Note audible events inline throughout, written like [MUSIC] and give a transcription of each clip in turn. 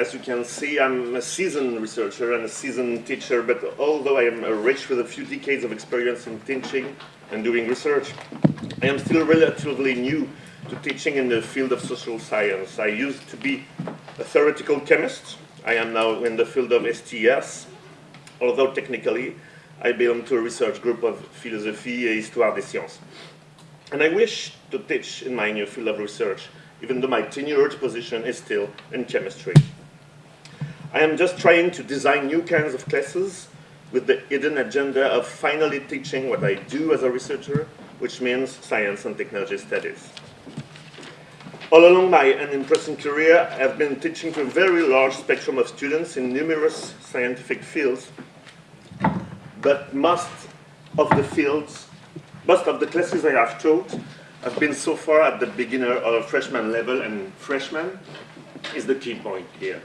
as you can see, I'm a seasoned researcher and a seasoned teacher, but although I am rich with a few decades of experience in teaching and doing research, I am still relatively new to teaching in the field of social science. I used to be a theoretical chemist. I am now in the field of STS, although technically I belong to a research group of philosophy et histoire des sciences. And I wish to teach in my new field of research, even though my tenured position is still in chemistry. I am just trying to design new kinds of classes with the hidden agenda of finally teaching what I do as a researcher, which means science and technology studies. All along my unimpressive career, I have been teaching to a very large spectrum of students in numerous scientific fields, but most of the fields, most of the classes I have taught have been so far at the beginner or freshman level, and freshman is the key point here.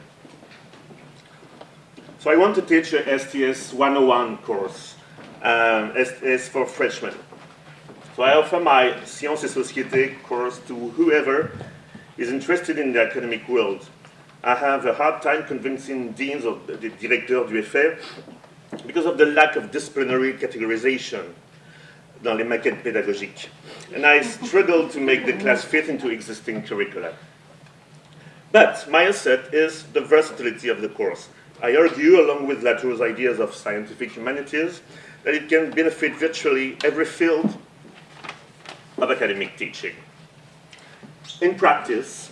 So I want to teach a STS 101 course, um, STS for freshmen. So I offer my Sciences et Société course to whoever is interested in the academic world. I have a hard time convincing deans or the directeurs d'UFR because of the lack of disciplinary categorization dans les maquettes pédagogiques. And I struggle to make the class fit into existing curricula. But my asset is the versatility of the course. I argue, along with Latour's ideas of scientific humanities, that it can benefit virtually every field of academic teaching. In practice,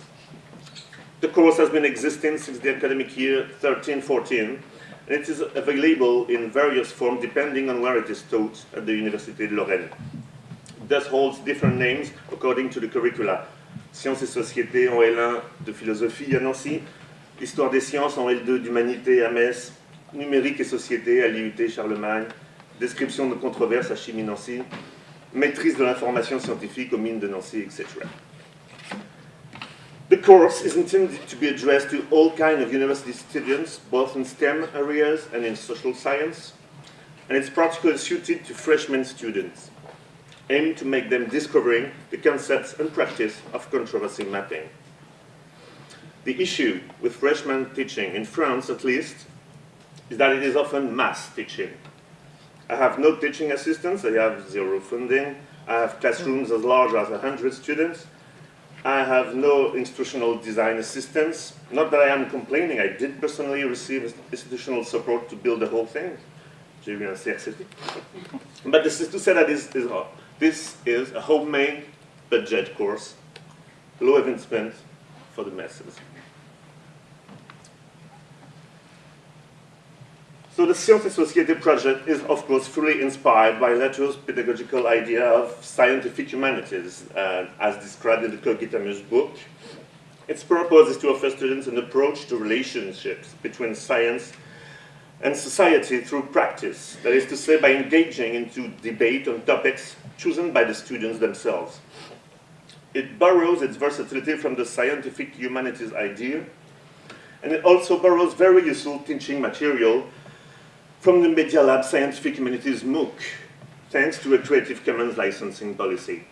the course has been existing since the academic year 13-14, and it is available in various forms depending on where it is taught at the Université de Lorraine. Thus holds different names according to the curricula. Sciences et Sociétés en L1 de philosophie à Nancy, Histoire des sciences en L2 d'humanité à Metz, Numérique et société à l'IUT Charlemagne, Description de controverses à Chimie Nancy, Maîtrise de l'information scientifique aux mines de Nancy, etc. The course is intended to be addressed to all kinds of university students, both in STEM areas and in social science, and it's particularly suited to freshman students, aimed to make them discovering the concepts and practice of controversy mapping. The issue with freshman teaching, in France at least, is that it is often mass teaching. I have no teaching assistants, I have zero funding, I have classrooms as large as 100 students, I have no institutional design assistance. Not that I am complaining, I did personally receive institutional support to build the whole thing. But this is to say that this is, this is a homemade budget course, low investment for the masses. So the Société project is, of course, fully inspired by Latour's pedagogical idea of scientific humanities, uh, as described in the Cogitamus book. Its purpose is to offer students an approach to relationships between science and society through practice, that is to say, by engaging into debate on topics chosen by the students themselves. It borrows its versatility from the scientific humanities idea, and it also borrows very useful teaching material from the Media Lab Scientific Humanities MOOC, thanks to a Creative Commons licensing policy.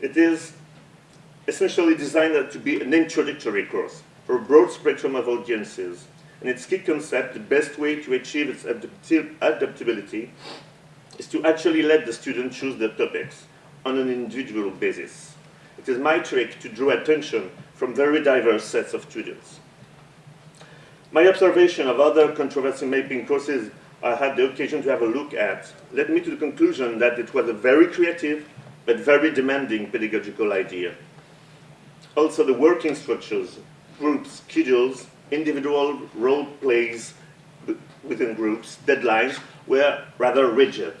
It is essentially designed to be an introductory course for a broad spectrum of audiences, and its key concept, the best way to achieve its adaptability, is to actually let the student choose the topics on an individual basis. It is my trick to draw attention from very diverse sets of students. My observation of other controversy mapping courses I had the occasion to have a look at led me to the conclusion that it was a very creative but very demanding pedagogical idea. Also the working structures, groups, schedules, individual role plays within groups, deadlines, were rather rigid.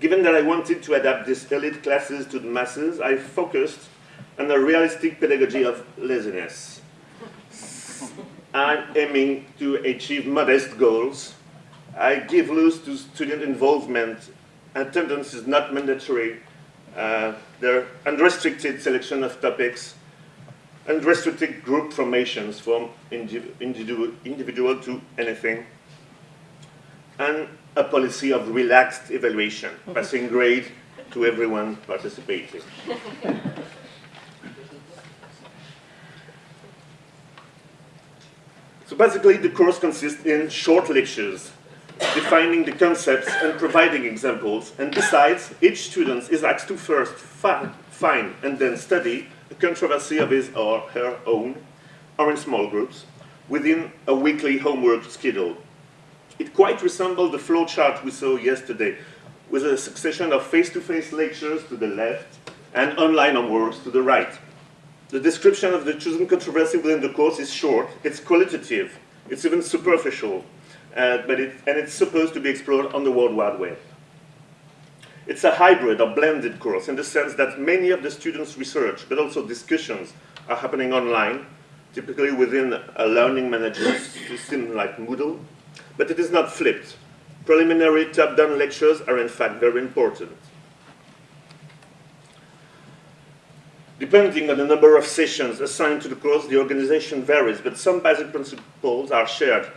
Given that I wanted to adapt these elite classes to the masses, I focused on a realistic pedagogy of laziness. I'm aiming to achieve modest goals. I give loose to student involvement. Attendance is not mandatory. Uh, there are unrestricted selection of topics, unrestricted group formations from individual, individual to anything, and a policy of relaxed evaluation, [LAUGHS] passing grade to everyone participating. [LAUGHS] basically, the course consists in short lectures, defining the concepts and providing examples. And besides, each student is asked to first find, find and then study a controversy of his or her own, or in small groups, within a weekly homework schedule. It quite resembles the flowchart we saw yesterday, with a succession of face-to-face -face lectures to the left and online homeworks to the right. The description of the chosen controversy within the course is short, it's qualitative, it's even superficial, uh, but it, and it's supposed to be explored on the World Wide Web. It's a hybrid or blended course in the sense that many of the students' research, but also discussions, are happening online, typically within a learning management system like Moodle, but it is not flipped. Preliminary top-down lectures are in fact very important. Depending on the number of sessions assigned to the course, the organization varies, but some basic principles are shared.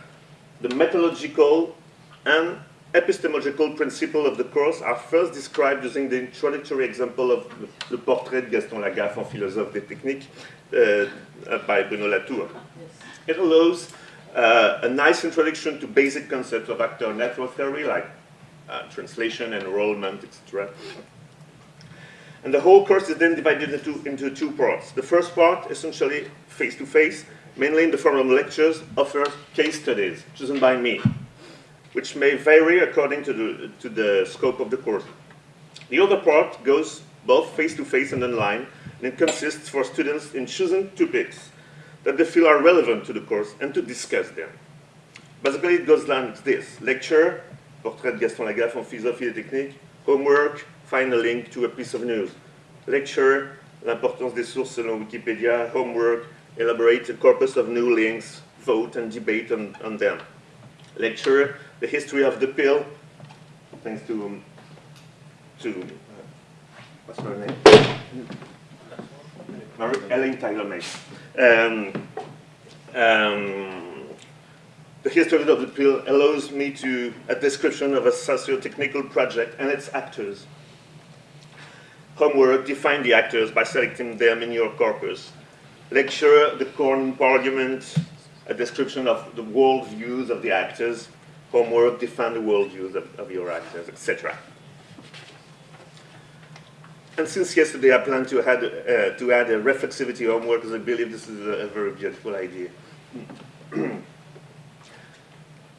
The methodological and epistemological principles of the course are first described using the introductory example of the portrait de Gaston Lagaffe en philosophe des techniques uh, by Bruno Latour. It allows uh, a nice introduction to basic concepts of actor network theory like uh, translation, enrollment, etc. And the whole course is then divided into, into two parts. The first part, essentially face-to-face, -face, mainly in the form of lectures, offers case studies chosen by me, which may vary according to the, to the scope of the course. The other part goes both face-to-face -face and online, and it consists for students in choosing topics that they feel are relevant to the course and to discuss them. Basically, it goes like this. Lecture, Portrait de Gaston Lagaffe en philosophie et technique, homework, find a link to a piece of news. Lecture, l'importance des sources selon Wikipedia, homework, elaborate a corpus of new links, vote and debate on, on them. Lecture, the history of the pill, thanks to, um, to uh, what's her name? Mary Ellen Tyler May. Um, um, the history of the pill allows me to a description of a socio-technical project and its actors homework, define the actors by selecting them in your corpus. Lecture, the Corn Parliament, a description of the world views of the actors. Homework, define the world views of, of your actors, etc. And since yesterday I plan to add, uh, to add a reflexivity homework because I believe this is a, a very beautiful idea. [CLEARS THROAT]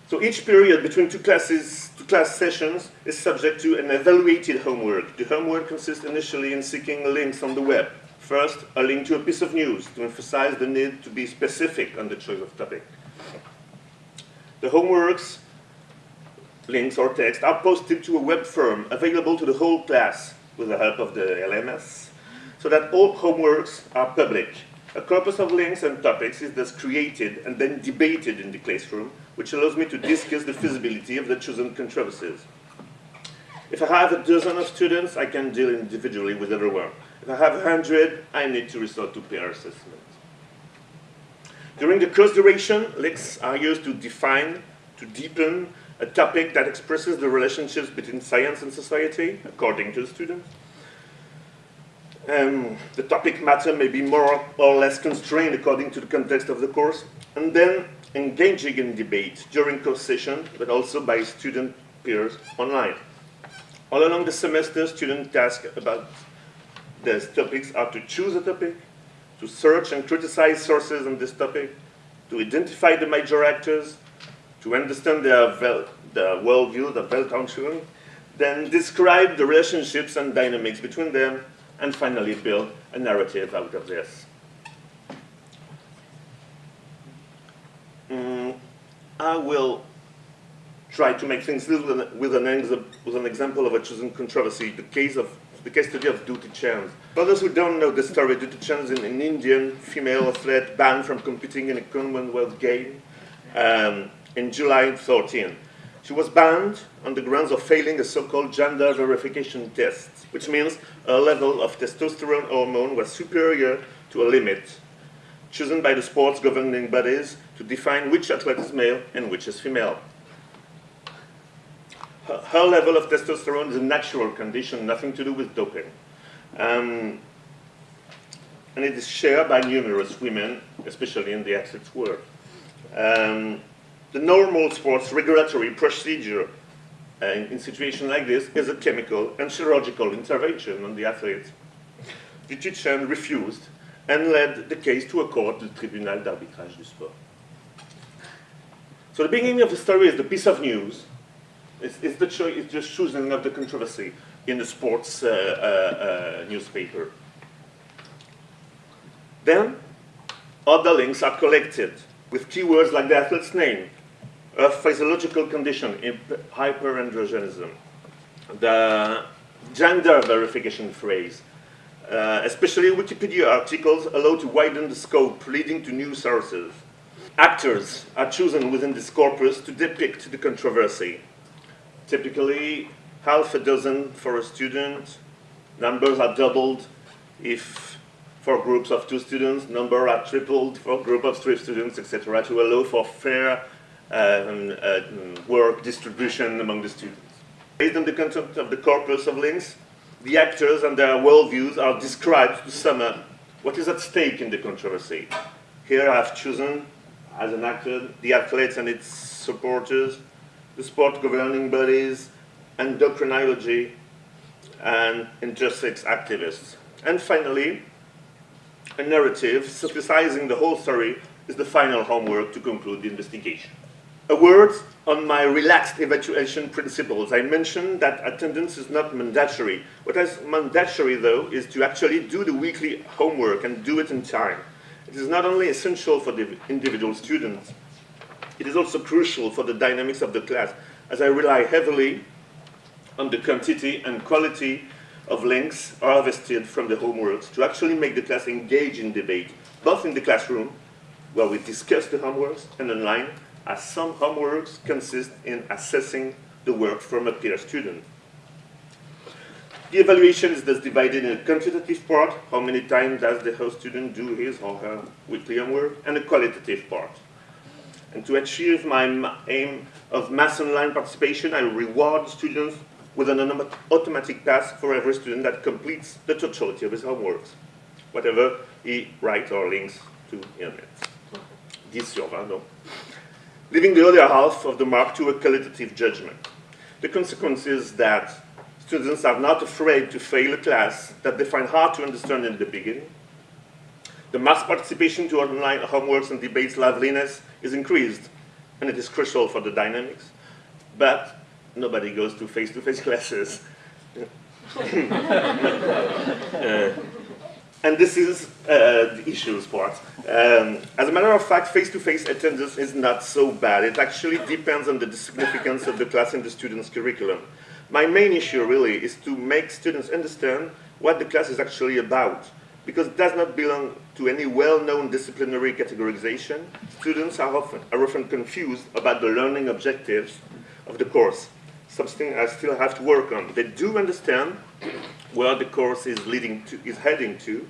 So each period between two classes, class sessions is subject to an evaluated homework. The homework consists initially in seeking links on the web. First, a link to a piece of news to emphasize the need to be specific on the choice of topic. The homeworks, links or text are posted to a web form available to the whole class with the help of the LMS, so that all homeworks are public. A corpus of links and topics is thus created and then debated in the classroom which allows me to discuss the feasibility of the chosen controversies. If I have a dozen of students, I can deal individually with everyone. If I have a hundred, I need to resort to peer assessment. During the course duration, links are used to define, to deepen a topic that expresses the relationships between science and society, according to the students. Um, the topic matter may be more or less constrained according to the context of the course. And then engaging in debate during course session, but also by student peers online. All along the semester, student tasks about these topics are to choose a topic, to search and criticize sources on this topic, to identify the major actors, to understand their, worldview, their worldview, their Weltanschauung, then describe the relationships and dynamics between them, and finally build a narrative out of this. I will try to make things little with an, with an example of a chosen controversy, the case of the case study of Dutee Chand. For those who don't know the story, Dutee Chand is an, an, Indian female athlete banned from competing in a Commonwealth game um, in July 14. She was banned on the grounds of failing a so-called gender verification test, which means her level of testosterone hormone was superior to a limit chosen by the sports governing bodies to define which athlete is male and which is female. Her, her level of testosterone is a natural condition, nothing to do with doping. Um, and it is shared by numerous women, especially in the athletes world. Um, the normal sports regulatory procedure uh, in, situations like this is a chemical and chirurgical intervention on the athlete. Dutee Chand refused and led the case to a court, the Tribunal d'arbitrage du sport. So the beginning of the story is the piece of news. It's, it's the cho it's just choosing of the controversy in the sports uh, uh, uh, newspaper. Then, other links are collected with keywords like the athlete's name, a physiological condition, in hyperandrogenism, the gender verification phrase, uh, especially Wikipedia articles allow to widen the scope, leading to new sources. Actors are chosen within this corpus to depict the controversy. Typically, half a dozen for a student, numbers are doubled if for groups of two students, numbers are tripled for a group of three students, etc., to allow for fair um, work distribution among the students. Based on the content of the corpus of links, the actors and their worldviews are described to sum up what is at stake in the controversy. Here I have chosen, as an actor, the athletes and its supporters, the sport governing bodies, endocrinology, and intersex activists. And finally, a narrative synthesizing the whole story is the final homework to conclude the investigation. A word on my relaxed evaluation principles. I mentioned that attendance is not mandatory. What is mandatory, though, is to actually do the weekly homework and do it in time. It is not only essential for the individual students, it is also crucial for the dynamics of the class, as I rely heavily on the quantity and quality of links harvested from the homeworks to actually make the class engage in debate, both in the classroom, where we discuss the homeworks, and online, as some homeworks consist in assessing the work from a peer student. The evaluation is thus divided in a quantitative part, how many times does the host student do his or her weekly homework, and a qualitative part. And to achieve my aim of mass online participation, I reward students with an automatic pass for every student that completes the totality of his homeworks, whatever he writes or links to internet. 10 sur 20, donc leaving the other half of the mark to a qualitative judgment. The consequence is that students are not afraid to fail a class that they find hard to understand in the beginning. The mass participation to online homeworks and debates liveliness is increased, and it is crucial for the dynamics. But nobody goes to face-to-face -face [LAUGHS] classes. [LAUGHS] uh, and this is uh, the issues part. Um, as a matter of fact, face-to-face -face attendance is not so bad. It actually depends on the significance of the class and the student's curriculum. My main issue really is to make students understand what the class is actually about. Because it does not belong to any well-known disciplinary categorization, students are often, are often confused about the learning objectives of the course. Something I still have to work on. They do understand where the course is leading to, is heading to,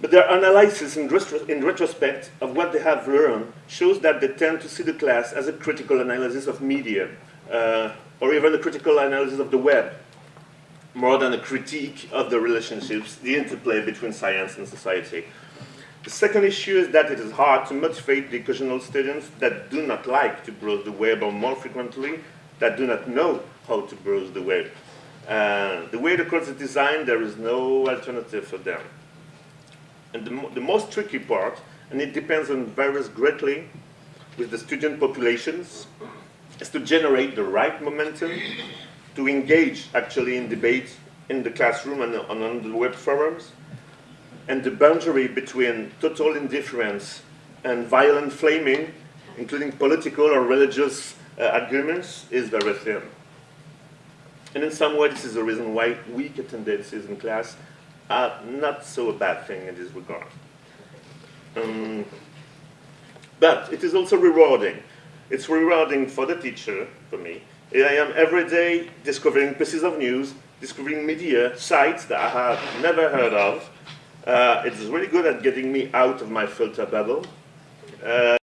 but their analysis in, in, retrospect of what they have learned shows that they tend to see the class as a critical analysis of media, uh, or even a critical analysis of the web, more than a critique of the relationships, the interplay between science and society. The second issue is that it is hard to motivate the occasional students that do not like to browse the web or more frequently, that do not know how to browse the web. Uh, the way the course are designed, there is no alternative for them. And the, the most tricky part, and it depends on varies greatly with the student populations, is to generate the right momentum to engage actually in debate in the classroom and on, on the web forums. And the boundary between total indifference and violent flaming, including political or religious uh, arguments, is very thin. And in some way, this is the reason why weak attendances in class are not so a bad thing in this regard. Um, but it is also rewarding. It's rewarding for the teacher, for me. I am every day discovering pieces of news, discovering media, sites that I have never heard of. Uh, it's really good at getting me out of my filter bubble. Uh,